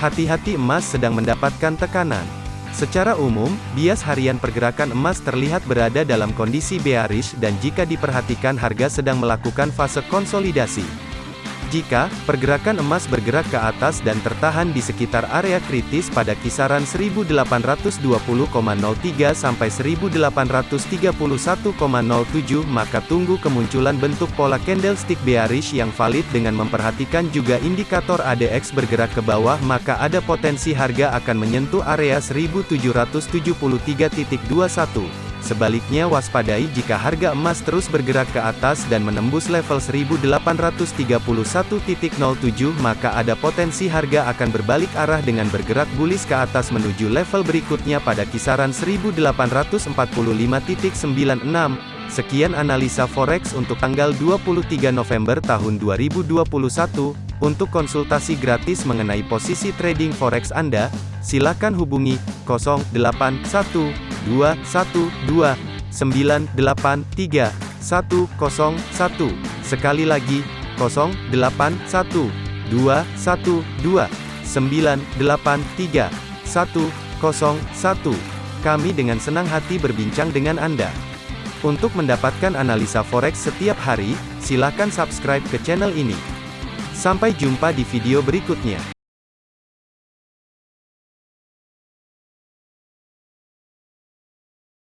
Hati-hati emas sedang mendapatkan tekanan. Secara umum, bias harian pergerakan emas terlihat berada dalam kondisi bearish dan jika diperhatikan harga sedang melakukan fase konsolidasi. Jika pergerakan emas bergerak ke atas dan tertahan di sekitar area kritis pada kisaran 1820,03 sampai 1831,07 maka tunggu kemunculan bentuk pola candlestick bearish yang valid dengan memperhatikan juga indikator ADX bergerak ke bawah maka ada potensi harga akan menyentuh area 1773.21. Sebaliknya waspadai jika harga emas terus bergerak ke atas dan menembus level 1831.07 maka ada potensi harga akan berbalik arah dengan bergerak bullish ke atas menuju level berikutnya pada kisaran 1845.96. Sekian analisa forex untuk tanggal 23 November tahun 2021. Untuk konsultasi gratis mengenai posisi trading forex Anda, silakan hubungi 081 dua satu dua sembilan delapan tiga satu kosong satu sekali lagi kosong delapan satu dua satu dua sembilan delapan tiga satu kosong satu kami dengan senang hati berbincang dengan Anda. Untuk mendapatkan analisa forex setiap hari, silakan subscribe ke channel ini. Sampai jumpa di video berikutnya.